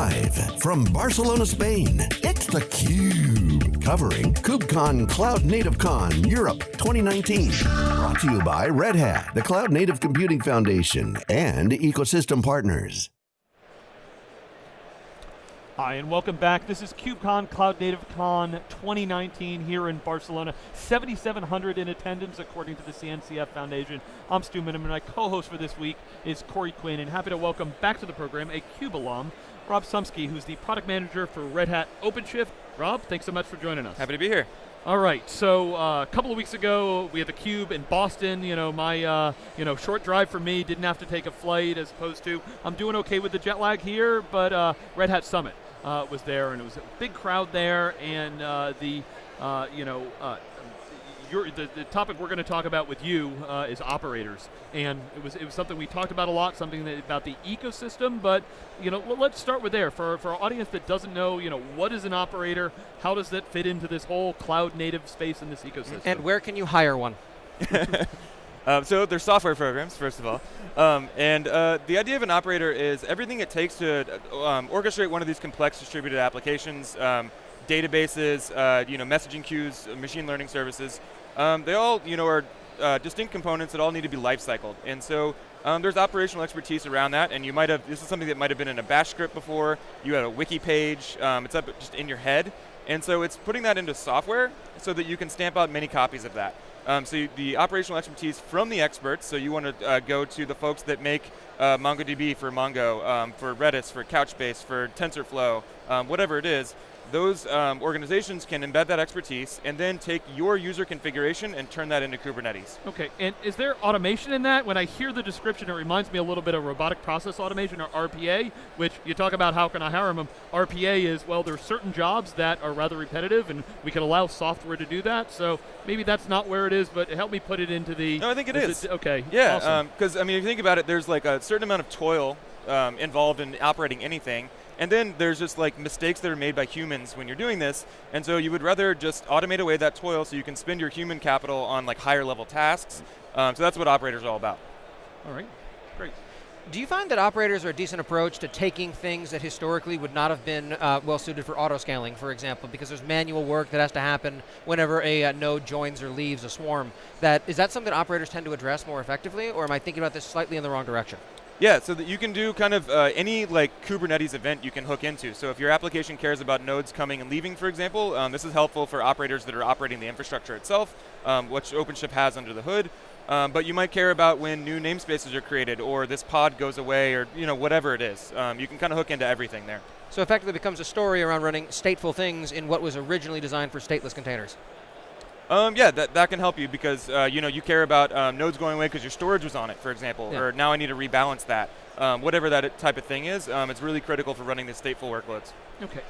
Live from Barcelona, Spain, it's theCUBE. Covering KubeCon Cloud Native Con Europe 2019. Brought to you by Red Hat, the Cloud Native Computing Foundation, and ecosystem partners. Hi, and welcome back. This is KubeCon Cloud Native Con 2019 here in Barcelona. 7,700 in attendance according to the CNCF Foundation. I'm Stu Miniman, and my co-host for this week is Corey Quinn, and happy to welcome back to the program a CUBE alum, Rob Szumski, who's the product manager for Red Hat OpenShift. Rob, thanks so much for joining us. Happy to be here. All right, so uh, a couple of weeks ago, we had the Cube in Boston. You know, my uh, you know short drive for me didn't have to take a flight as opposed to I'm doing okay with the jet lag here, but uh, Red Hat Summit uh, was there, and it was a big crowd there, and uh, the uh, you know. Your, the, the, topic we're going to talk about with you uh, is operators, and it was it was something we talked about a lot, something that, about the ecosystem. But you know, well, let's start with there for for our audience that doesn't know, you know, what is an operator? How does that fit into this whole cloud native space in this ecosystem? And where can you hire one? um, so they're software programs, first of all. Um, and uh, the idea of an operator is everything it takes to um, orchestrate one of these complex distributed applications, um, databases, uh, you know, messaging queues, machine learning services. Um, they all, you know, are uh, distinct components that all need to be life-cycled. And so um, there's operational expertise around that, and you might have, this is something that might have been in a bash script before, you had a wiki page, it's up just in your head. And so it's putting that into software so that you can stamp out many copies of that. Um, so you, the operational expertise from the experts, so you want to uh, go to the folks that make uh, MongoDB for Mongo, um, for Redis, for Couchbase, for TensorFlow, um, whatever it is, those um, organizations can embed that expertise and then take your user configuration and turn that into Kubernetes. Okay, and is there automation in that? When I hear the description, it reminds me a little bit of robotic process automation or RPA, which you talk about how can I hire them. RPA is, well, there are certain jobs that are rather repetitive and we can allow software to do that. So maybe that's not where it is, but help me put it into the... No, I think it is. It, okay, Yeah, because awesome. um, I mean, if you think about it, there's like a certain amount of toil um, involved in operating anything, and then there's just like mistakes that are made by humans when you're doing this, and so you would rather just automate away that toil so you can spend your human capital on like higher level tasks. Um, so that's what operators are all about. All right, great. Do you find that operators are a decent approach to taking things that historically would not have been uh, well suited for auto scaling, for example, because there's manual work that has to happen whenever a uh, node joins or leaves a swarm? That is that something operators tend to address more effectively, or am I thinking about this slightly in the wrong direction? Yeah, so that you can do kind of uh, any like Kubernetes event you can hook into. So if your application cares about nodes coming and leaving, for example, um, this is helpful for operators that are operating the infrastructure itself, um, which OpenShift has under the hood. Um, but you might care about when new namespaces are created, or this pod goes away, or you know whatever it is. Um, you can kind of hook into everything there. So effectively, becomes a story around running stateful things in what was originally designed for stateless containers. Um, yeah, that, that can help you because uh, you know you care about um, nodes going away because your storage was on it, for example, yeah. or now I need to rebalance that. Um, whatever that type of thing is, um, it's really critical for running the stateful workloads. Okay,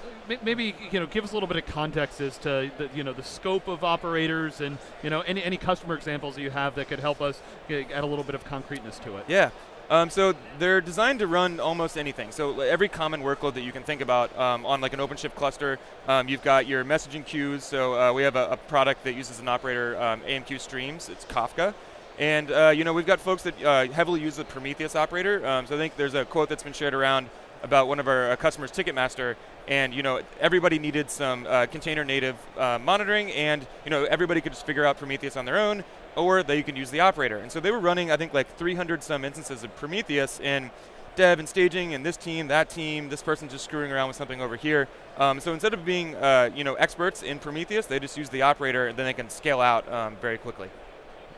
maybe you know give us a little bit of context as to the, you know the scope of operators and you know any any customer examples that you have that could help us add a little bit of concreteness to it. Yeah. Um, so they're designed to run almost anything. So every common workload that you can think about um, on like an OpenShift cluster, um, you've got your messaging queues. So uh, we have a, a, product that uses an operator, um, AMQ Streams. It's Kafka. And uh, you know we've got folks that uh, heavily use the Prometheus operator. Um, so I think there's a quote that's been shared around about one of our uh, customers, Ticketmaster, and you know everybody needed some uh, container native uh, monitoring, and you know everybody could just figure out Prometheus on their own, or they can use the operator. And so they were running, I think, like 300 some instances of Prometheus in dev and staging, and this team, that team, this person's just screwing around with something over here. Um, so instead of being, uh, you know, experts in Prometheus, they just use the operator, and then they can scale out um, very quickly.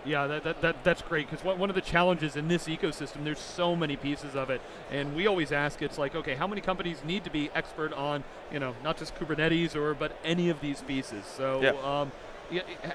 Yeah, that, that, that, that's great because one of the challenges in this ecosystem, there's so many pieces of it, and we always ask, it's like, okay, how many companies need to be expert on, you know, not just Kubernetes or but any of these pieces? So, yep. um, yeah,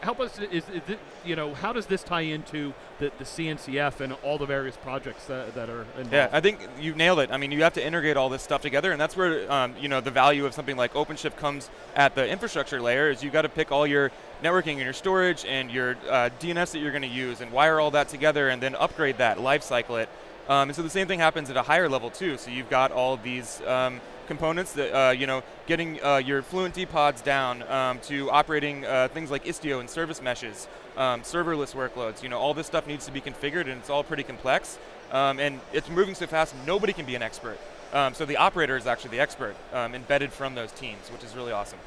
help us, is, is you know, how does this tie into the, the CNCF and all the various projects that, that are involved? Yeah, I think you nailed it. I mean, you have to integrate all this stuff together, and that's where, um, you know, the value of something like OpenShift comes at the infrastructure layer, is you've got to pick all your networking and your storage and your uh, DNS that you're going to use and wire all that together and then upgrade that, lifecycle it. Um, and so the same thing happens at a higher level too. So you've got all these um, components that, uh, you know, getting uh, your Fluentd pods down um, to operating uh, things like Istio and service meshes, um, serverless workloads, you know, all this stuff needs to be configured and it's all pretty complex. Um, and it's moving so fast, nobody can be an expert. Um, so the operator is actually the expert embedded from those teams, which is really awesome.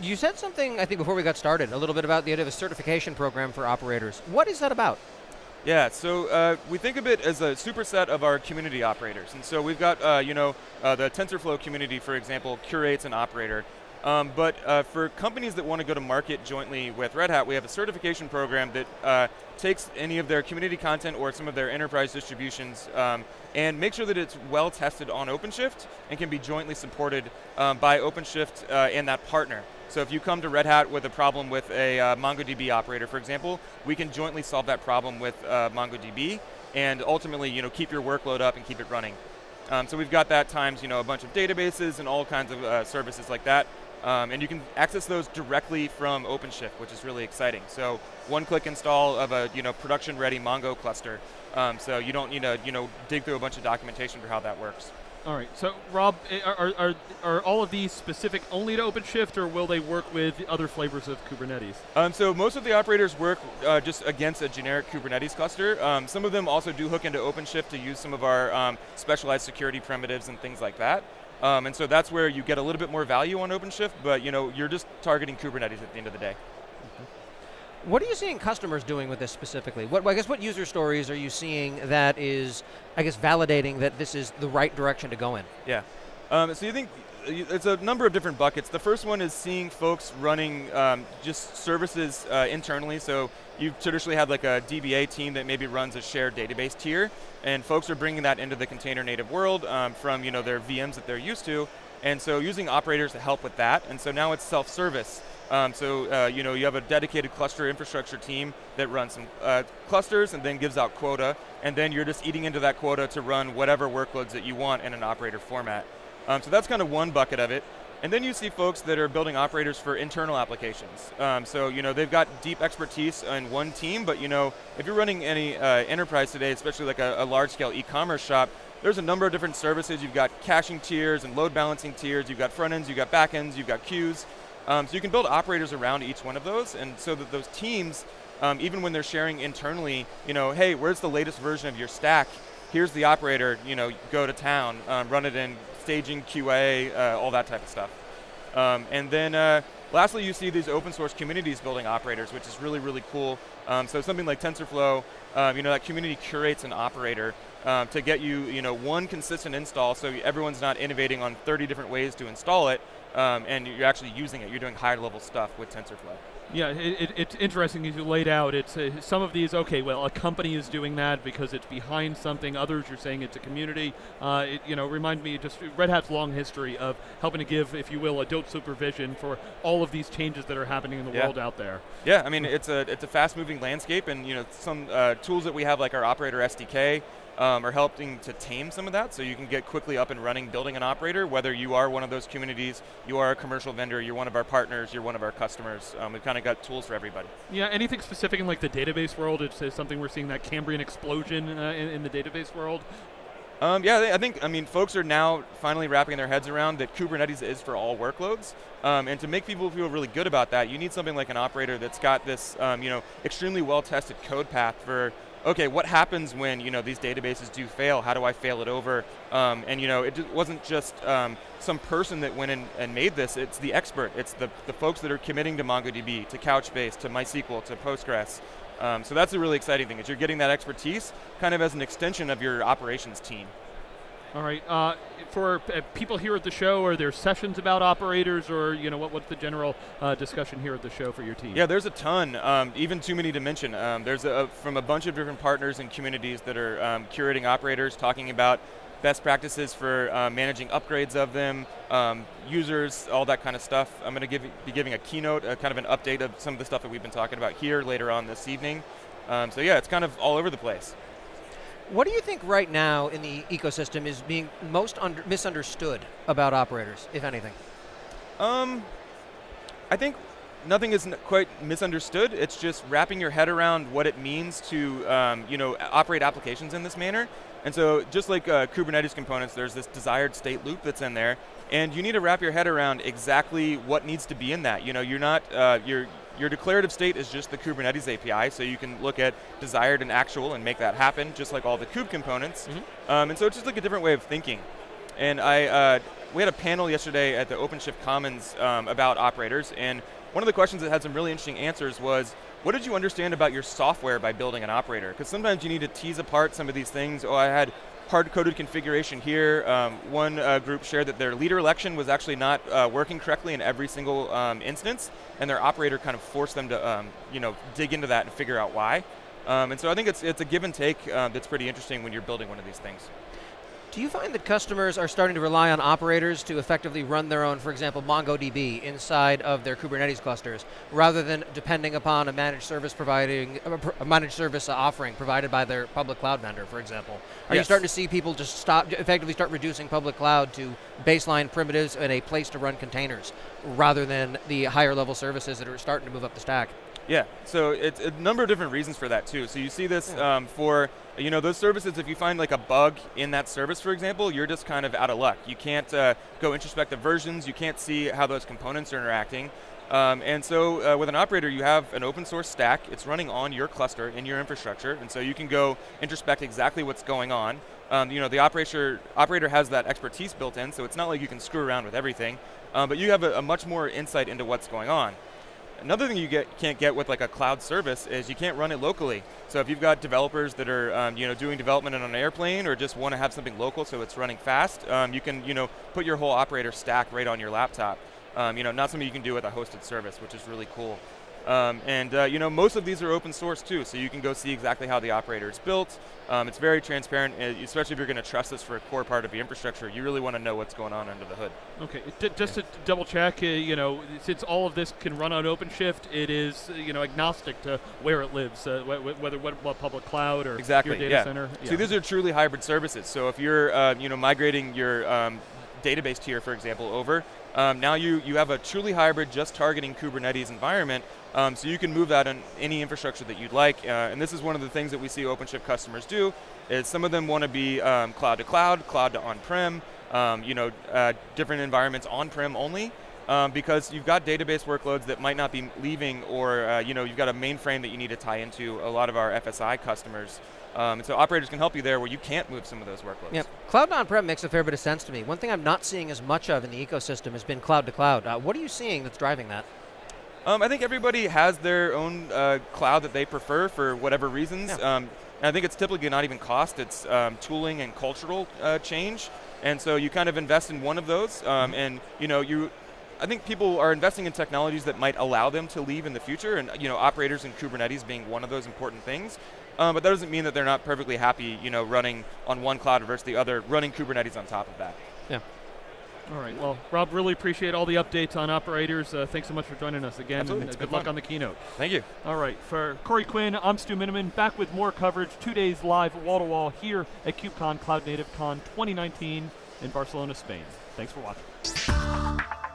You said something, I think, before we got started, a little bit about the idea of a certification program for operators. What is that about? Yeah, so uh, we think of it as a superset of our community operators. And so we've got, uh, you know, uh, the TensorFlow community, for example, curates an operator. Um, but uh, for companies that want to go to market jointly with Red Hat, we have a certification program that uh, takes any of their community content or some of their enterprise distributions um, and make sure that it's well tested on OpenShift and can be jointly supported um, by OpenShift uh, and that partner. So if you come to Red Hat with a problem with a uh, MongoDB operator, for example, we can jointly solve that problem with uh, MongoDB and ultimately you know, keep your workload up and keep it running. Um, so we've got that times you know, a bunch of databases and all kinds of uh, services like that. Um, and you can access those directly from OpenShift, which is really exciting. So one-click install of a you know, production-ready Mongo cluster. Um, so you don't need to you know, dig through a bunch of documentation for how that works. All right. So, Rob, are, are, are all of these specific only to OpenShift, or will they work with other flavors of Kubernetes? Um, so most of the operators work uh, just against a generic Kubernetes cluster. Um, some of them also do hook into OpenShift to use some of our um, specialized security primitives and things like that. Um, and so that's where you get a little bit more value on OpenShift, but you know, you're just targeting Kubernetes at the end of the day. What are you seeing customers doing with this specifically? What, I guess what user stories are you seeing that is, I guess, validating that this is the right direction to go in? Yeah. Um, so you think it's a number of different buckets. The first one is seeing folks running um, just services uh, internally. So you've traditionally had like a DBA team that maybe runs a shared database tier, and folks are bringing that into the container native world um, from you know their VMs that they're used to, and so using operators to help with that. And so now it's self-service. Um, so uh, you know you have a dedicated cluster infrastructure team that runs some uh, clusters and then gives out quota, and then you're just eating into that quota to run whatever workloads that you want in an operator format. Um, so that's kind of one bucket of it. And then you see folks that are building operators for internal applications. Um, so you know they've got deep expertise in one team, but you know if you're running any uh, enterprise today, especially like a, a large-scale e-commerce shop, there's a number of different services. You've got caching tiers and load balancing tiers. You've got front ends, you've got back ends, you've got queues. Um, so you can build operators around each one of those, and so that those teams, um, even when they're sharing internally, you know, hey, where's the latest version of your stack? Here's the operator, you know, go to town, um, run it in staging, QA, uh, all that type of stuff. Um, and then uh, lastly, you see these open source communities building operators, which is really, really cool. Um, so something like TensorFlow, um, you know, that community curates an operator um, to get you, you know, one consistent install so everyone's not innovating on 30 different ways to install it, um, and you're actually using it. You're doing higher level stuff with TensorFlow. Yeah, it, it, it's interesting as you laid out. It's uh, some of these. Okay, well, a company is doing that because it's behind something. Others, you're saying it's a community. Uh, it, you know, remind me just Red Hat's long history of helping to give, if you will, adult supervision for all of these changes that are happening in the yeah. world out there. Yeah, I mean, it's a it's a fast-moving landscape, and you know, some uh, tools that we have, like our Operator SDK, um, are helping to tame some of that so you can get quickly up and running building an operator, whether you are one of those communities, you are a commercial vendor, you're one of our partners, you're one of our customers. Um, we've kind of got tools for everybody. Yeah, anything specific in like the database world? It's, something we're seeing that Cambrian explosion uh, in, in the database world. Um, yeah, I think, I mean, folks are now finally wrapping their heads around that Kubernetes is for all workloads. Um, and to make people feel really good about that, you need something like an operator that's got this, um, you know, extremely well-tested code path for okay, what happens when you know these databases do fail? How do I fail it over? Um, and you know, it wasn't just um, some person that went in and made this. It's the expert. It's the, the folks that are committing to MongoDB, to Couchbase, to MySQL, to Postgres. Um, so that's a really exciting thing, is you're getting that expertise kind of as an extension of your operations team. All right. Uh, for uh, people here at the show, are there sessions about operators, or you know, what, what's the general uh, discussion here at the show for your team? Yeah, there's a ton. Um, even too many to mention. Um, there's a, from a bunch of different partners and communities that are um, curating operators, talking about best practices for uh, managing upgrades of them, um, users, all that kind of stuff. I'm going to be giving a keynote, a kind of an update of some of the stuff that we've been talking about here later on this evening. Um, so yeah, it's kind of all over the place. What do you think right now in the ecosystem is being most misunderstood about operators, if anything? Um, I think nothing is quite misunderstood. It's just wrapping your head around what it means to, um, you know, operate applications in this manner. And so, just like uh, Kubernetes components, there's this desired state loop that's in there, and you need to wrap your head around exactly what needs to be in that. You know, you're not, uh, you're your declarative state is just the Kubernetes API, so you can look at desired and actual and make that happen, just like all the kube components. Mm-hmm. Um, and so it's just like a different way of thinking. And I, uh, we had a panel yesterday at the OpenShift Commons um, about operators, and one of the questions that had some really interesting answers was, what did you understand about your software by building an operator? Because sometimes you need to tease apart some of these things. Oh, I had hard-coded configuration here. Um, one uh, group shared that their leader election was actually not uh, working correctly in every single um, instance, and their operator kind of forced them to um, you know, dig into that and figure out why. Um, and so I think it's, it's a give and take uh, that's pretty interesting when you're building one of these things. Do you find that customers are starting to rely on operators to effectively run their own, for example, MongoDB inside of their Kubernetes clusters, rather than depending upon a managed service providing a managed service offering provided by their public cloud vendor, for example? Are yes. you starting to see people just stop, effectively start reducing public cloud to baseline primitives and a place to run containers, rather than the higher level services that are starting to move up the stack? Yeah, so it's a number of different reasons for that too. So you see this yeah. um, for you know those services. If you find like a bug in that service, for example, you're just kind of out of luck. You can't uh, go introspect the versions. You can't see how those components are interacting. Um, and so uh, with an operator, you have an open source stack. It's running on your cluster in your infrastructure, and so you can go introspect exactly what's going on. Um, you know, the operator operator has that expertise built in, so it's not like you can screw around with everything, um, but you have a, a much more insight into what's going on. Another thing you get, can't get with like a cloud service is you can't run it locally. So if you've got developers that are um, you know, doing development on an airplane or just want to have something local so it's running fast, um, you can you know, put your whole operator stack right on your laptop. Um, you know, not something you can do with a hosted service, which is really cool. Um, and uh, you know, most of these are open source too, so you can go see exactly how the operator is built. Um, it's very transparent, especially if you're going to trust this for a core part of your infrastructure. You really want to know what's going on under the hood. Okay, D just to double check, uh, you know, since all of this can run on OpenShift, it is uh, you know agnostic to where it lives, uh, wh whether what, what, public cloud or exactly, your data yeah. center. Yeah. So these are truly hybrid services. So if you're uh, you know migrating your um, database tier, for example, over, um, now you, you have a truly hybrid, just targeting Kubernetes environment, um, so you can move that on any infrastructure that you'd like. Uh, and this is one of the things that we see OpenShift customers do, is some of them want to be um, cloud to cloud, cloud to on-prem, um, you know, uh, different environments on-prem only. Um, because you've got database workloads that might not be leaving or uh, you know, you've got a mainframe that you need to tie into a lot of our FSI customers. Um, and so operators can help you there where you can't move some of those workloads. Yep. Cloud on-prem makes a fair bit of sense to me. One thing I'm not seeing as much of in the ecosystem has been cloud to cloud. Uh, what are you seeing that's driving that? Um, I think everybody has their own uh, cloud that they prefer for whatever reasons. Yeah. Um, and I think it's typically not even cost, it's um, tooling and cultural uh, change. And so you kind of invest in one of those, um, mm-hmm. and you know, you, I think people are investing in technologies that might allow them to leave in the future, and you know, operators in Kubernetes being one of those important things. Um, but that doesn't mean that they're not perfectly happy, you know, running on one cloud versus the other, running Kubernetes on top of that. Yeah. All right. Well, Rob, really appreciate all the updates on operators. Uh, thanks so much for joining us again. Absolutely. And, uh, good luck on the keynote. Thank you. All right. For Corey Quinn, I'm Stu Miniman, back with more coverage, two days live, wall to wall, here at KubeCon Cloud Native Con 2019 in Barcelona, Spain. Thanks for watching.